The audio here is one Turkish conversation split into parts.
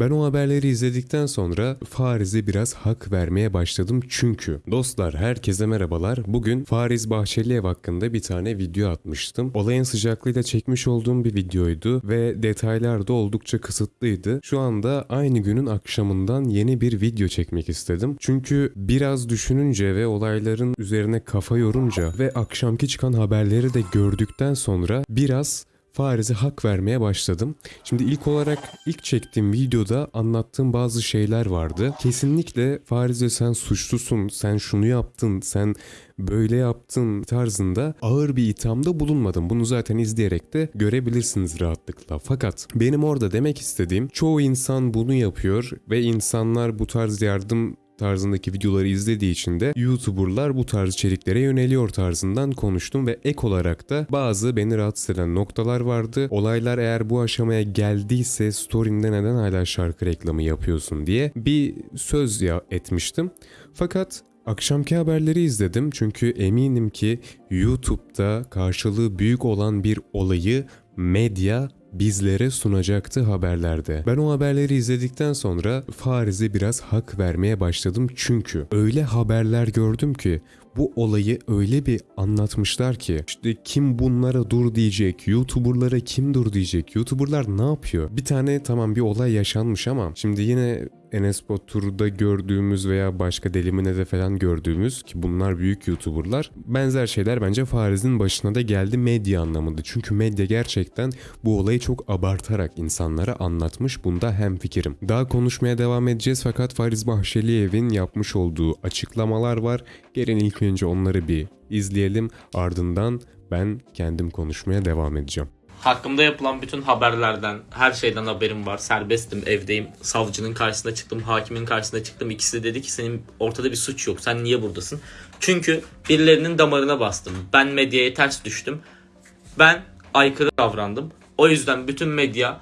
Ben o haberleri izledikten sonra Fariz'e biraz hak vermeye başladım çünkü. Dostlar herkese merhabalar. Bugün Fariz Bahçeliev hakkında bir tane video atmıştım. Olayın sıcaklığıyla çekmiş olduğum bir videoydu ve detaylar da oldukça kısıtlıydı. Şu anda aynı günün akşamından yeni bir video çekmek istedim. Çünkü biraz düşününce ve olayların üzerine kafa yorunca ve akşamki çıkan haberleri de gördükten sonra biraz Fariz'e hak vermeye başladım. Şimdi ilk olarak ilk çektiğim videoda anlattığım bazı şeyler vardı. Kesinlikle Fariz'e sen suçlusun, sen şunu yaptın, sen böyle yaptın tarzında ağır bir ithamda bulunmadım. Bunu zaten izleyerek de görebilirsiniz rahatlıkla. Fakat benim orada demek istediğim çoğu insan bunu yapıyor ve insanlar bu tarz yardım tarzındaki videoları izlediği için de YouTuber'lar bu tarz içeriklere yöneliyor tarzından konuştum ve ek olarak da bazı beni rahatsız eden noktalar vardı. Olaylar eğer bu aşamaya geldiyse story'inde neden hala şarkı reklamı yapıyorsun diye bir söz ya etmiştim. Fakat Akşamki haberleri izledim çünkü eminim ki YouTube'da karşılığı büyük olan bir olayı medya bizlere sunacaktı haberlerde. Ben o haberleri izledikten sonra Fariz'e biraz hak vermeye başladım çünkü öyle haberler gördüm ki bu olayı öyle bir anlatmışlar ki işte kim bunlara dur diyecek, YouTuber'lara kim dur diyecek, YouTuber'lar ne yapıyor? Bir tane tamam bir olay yaşanmış ama şimdi yine Enes Batur'da gördüğümüz veya başka Delimine'de falan gördüğümüz ki bunlar büyük YouTuber'lar benzer şeyler bence Fariz'in başına da geldi medya anlamında. Çünkü medya gerçekten bu olayı çok abartarak insanlara anlatmış. Bunda hem fikrim. Daha konuşmaya devam edeceğiz fakat Fariz Bahçeliev'in yapmış olduğu açıklamalar var. Gelin ilk önce onları bir izleyelim. Ardından ben kendim konuşmaya devam edeceğim. Hakkımda yapılan bütün haberlerden, her şeyden haberim var. Serbestim, evdeyim. Savcının karşısına çıktım, hakimin karşısına çıktım. İkisi de dedi ki senin ortada bir suç yok. Sen niye buradasın? Çünkü birilerinin damarına bastım. Ben medyaya ters düştüm. Ben aykırı davrandım. O yüzden bütün medya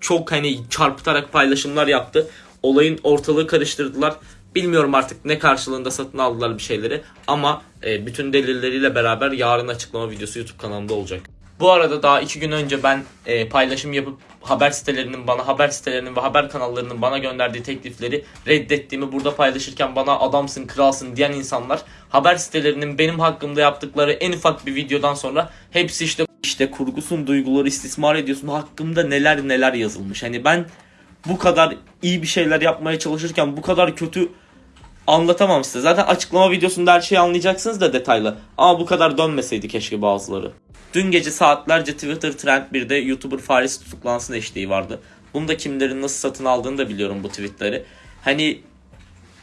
çok hani çarpıtarak paylaşımlar yaptı. Olayın ortalığı karıştırdılar. Bilmiyorum artık ne karşılığında satın aldılar bir şeyleri ama e, bütün delilleriyle beraber yarın açıklama videosu YouTube kanalımda olacak. Bu arada daha iki gün önce ben e, paylaşım yapıp haber sitelerinin bana haber sitelerinin ve haber kanallarının bana gönderdiği teklifleri reddettiğimi burada paylaşırken bana adamsın kralsın diyen insanlar haber sitelerinin benim hakkımda yaptıkları en ufak bir videodan sonra hepsi işte işte kurgusun duyguları istismar ediyorsun hakkımda neler neler yazılmış. Hani ben bu kadar iyi bir şeyler yapmaya çalışırken bu kadar kötü anlatamam size. Zaten açıklama videosunda her şeyi anlayacaksınız da detaylı. Ama bu kadar dönmeseydi keşke bazıları. Dün gece saatlerce Twitter Trend 1'de YouTuber Faris tutuklansın eşliği vardı. Bunu da kimlerin nasıl satın aldığını da biliyorum bu tweetleri. Hani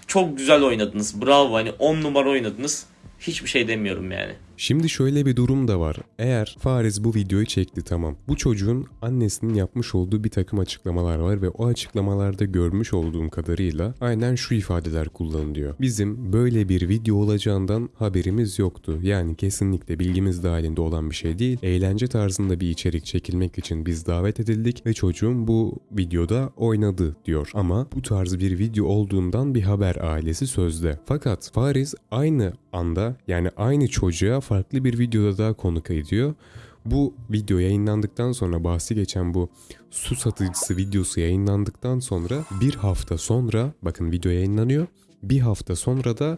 çok güzel oynadınız. Bravo hani 10 numara oynadınız. Hiçbir şey demiyorum yani. Şimdi şöyle bir durum da var. Eğer Fariz bu videoyu çekti tamam. Bu çocuğun annesinin yapmış olduğu bir takım açıklamalar var ve o açıklamalarda görmüş olduğum kadarıyla aynen şu ifadeler kullanılıyor. Bizim böyle bir video olacağından haberimiz yoktu. Yani kesinlikle bilgimiz dahilinde olan bir şey değil. Eğlence tarzında bir içerik çekilmek için biz davet edildik ve çocuğum bu videoda oynadı diyor. Ama bu tarz bir video olduğundan bir haber ailesi sözde. Fakat Fariz aynı anda yani aynı çocuğa farklı bir videoda daha konuk ediyor. Bu video yayınlandıktan sonra bahsi geçen bu su satıcısı videosu yayınlandıktan sonra bir hafta sonra bakın video yayınlanıyor. Bir hafta sonra da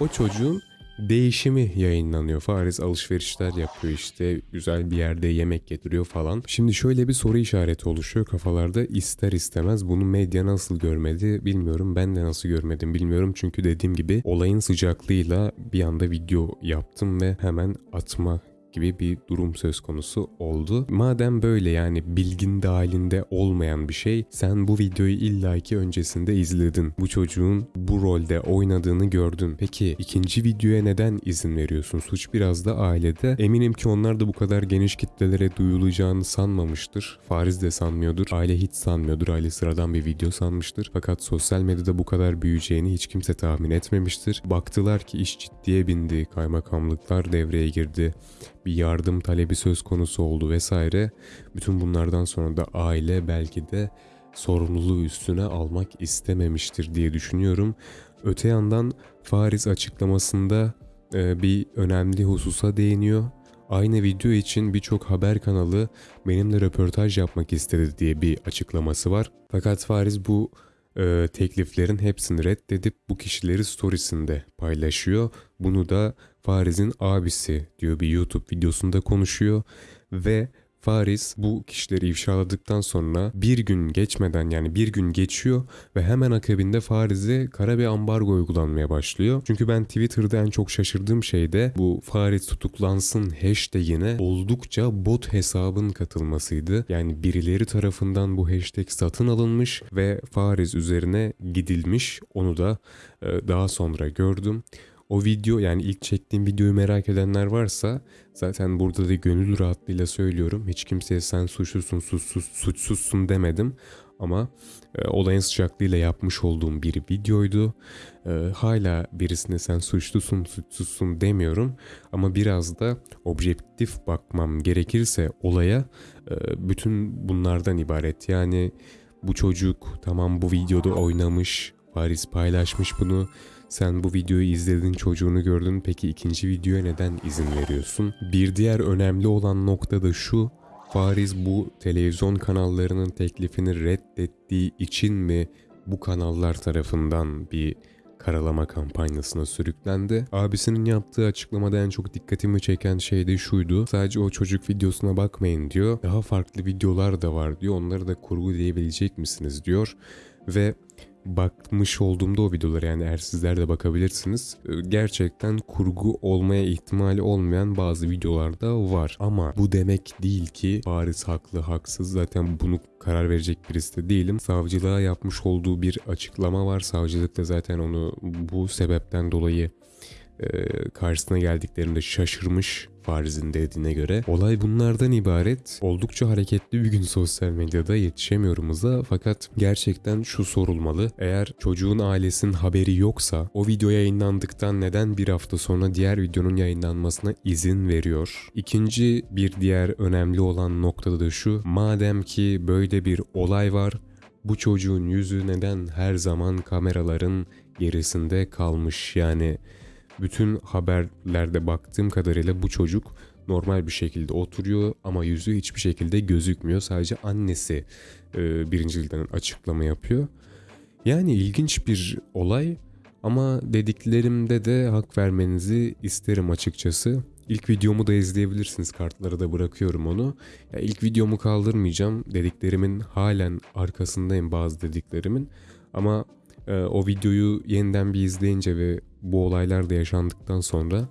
o çocuğun değişimi yayınlanıyor. Fariz alışverişler yapıyor işte güzel bir yerde yemek getiriyor falan. Şimdi şöyle bir soru işareti oluşuyor kafalarda ister istemez bunu medya nasıl görmedi bilmiyorum. Ben de nasıl görmedim bilmiyorum. Çünkü dediğim gibi olayın sıcaklığıyla bir anda video yaptım ve hemen atma gibi bir durum söz konusu oldu. Madem böyle yani bilgin dahilinde olmayan bir şey sen bu videoyu illaki öncesinde izledin. Bu çocuğun bu rolde oynadığını gördün. Peki ikinci videoya neden izin veriyorsun? Suç biraz da ailede. Eminim ki onlar da bu kadar geniş kitlelere duyulacağını sanmamıştır. Fariz de sanmıyordur. Aile hiç sanmıyordur. Aile sıradan bir video sanmıştır. Fakat sosyal medyada bu kadar büyüyeceğini hiç kimse tahmin etmemiştir. Baktılar ki iş ciddiye bindi. Kaymakamlıklar devreye girdi bir yardım talebi söz konusu oldu vesaire. Bütün bunlardan sonra da aile belki de sorumluluğu üstüne almak istememiştir diye düşünüyorum. Öte yandan Fariz açıklamasında e, bir önemli hususa değiniyor. Aynı video için birçok haber kanalı benimle röportaj yapmak istedi diye bir açıklaması var. Fakat Fariz bu e, tekliflerin hepsini reddedip bu kişileri storiesinde paylaşıyor. Bunu da Fariz'in abisi diyor bir YouTube videosunda konuşuyor ve Fariz bu kişileri ifşaladıktan sonra bir gün geçmeden yani bir gün geçiyor ve hemen akabinde Fariz'e kara bir ambargo uygulanmaya başlıyor. Çünkü ben Twitter'da en çok şaşırdığım şey de bu Fariz tutuklansın hashtagine oldukça bot hesabın katılmasıydı. Yani birileri tarafından bu hashtag satın alınmış ve Fariz üzerine gidilmiş. Onu da e, daha sonra gördüm. O video yani ilk çektiğim videoyu merak edenler varsa zaten burada da gönül rahatlığıyla söylüyorum. Hiç kimseye sen suçlusun, suçsuz, suçsuzsun demedim. Ama e, olayın sıcaklığıyla yapmış olduğum bir videoydu. E, hala birisine sen suçlusun, suçsuzsun demiyorum. Ama biraz da objektif bakmam gerekirse olaya e, bütün bunlardan ibaret. Yani bu çocuk tamam bu videoda oynamış, Paris paylaşmış bunu. Sen bu videoyu izledin, çocuğunu gördün. Peki ikinci videoya neden izin veriyorsun? Bir diğer önemli olan nokta da şu. Fariz bu televizyon kanallarının teklifini reddettiği için mi bu kanallar tarafından bir karalama kampanyasına sürüklendi. Abisinin yaptığı açıklamada en çok dikkatimi çeken şey de şuydu. Sadece o çocuk videosuna bakmayın diyor. Daha farklı videolar da var diyor. Onları da kurgu diyebilecek misiniz diyor. Ve bakmış olduğumda o videolara yani eğer sizler de bakabilirsiniz. e, Gerçekten kurgu olmaya ihtimali olmayan bazı videolar da var. Ama bu demek değil ki Paris haklı haksız zaten bunu karar verecek birisi de değilim. Savcılığa yapmış olduğu bir açıklama var. Savcılık da zaten onu bu sebepten dolayı e, karşısına geldiklerinde şaşırmış Fariz'in dediğine göre. Olay bunlardan ibaret. Oldukça hareketli bir gün sosyal medyada yetişemiyorum hıza fakat gerçekten şu sorulmalı. Eğer çocuğun ailesinin haberi yoksa o video yayınlandıktan neden bir hafta sonra diğer videonun yayınlanmasına izin veriyor? İkinci bir diğer önemli olan noktada da şu. Madem ki böyle bir olay var bu çocuğun yüzü neden her zaman kameraların gerisinde kalmış yani bütün haberlerde baktığım kadarıyla bu çocuk normal bir şekilde oturuyor ama yüzü hiçbir şekilde gözükmüyor. Sadece annesi e, birincilden açıklama yapıyor. Yani ilginç bir olay ama dediklerimde de hak vermenizi isterim açıkçası. İlk videomu da izleyebilirsiniz. Kartlara da bırakıyorum onu. Ya ilk videomu kaldırmayacağım. Dediklerimin halen arkasındayım bazı dediklerimin. Ama e, o videoyu yeniden bir izleyince ve bu olaylar da yaşandıktan sonra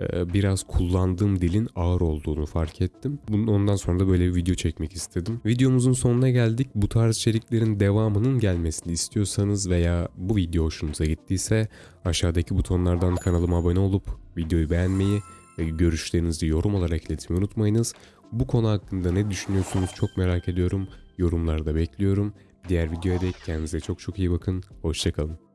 e, biraz kullandığım dilin ağır olduğunu fark ettim. Bunun ondan sonra da böyle bir video çekmek istedim. Videomuzun sonuna geldik. Bu tarz içeriklerin devamının gelmesini istiyorsanız veya bu video hoşunuza gittiyse aşağıdaki butonlardan kanalıma abone olup videoyu beğenmeyi ve görüşlerinizi yorum olarak iletmeyi unutmayınız. Bu konu hakkında ne düşünüyorsunuz çok merak ediyorum. Yorumlarda bekliyorum. Diğer videoya dek kendinize çok çok iyi bakın. Hoşçakalın.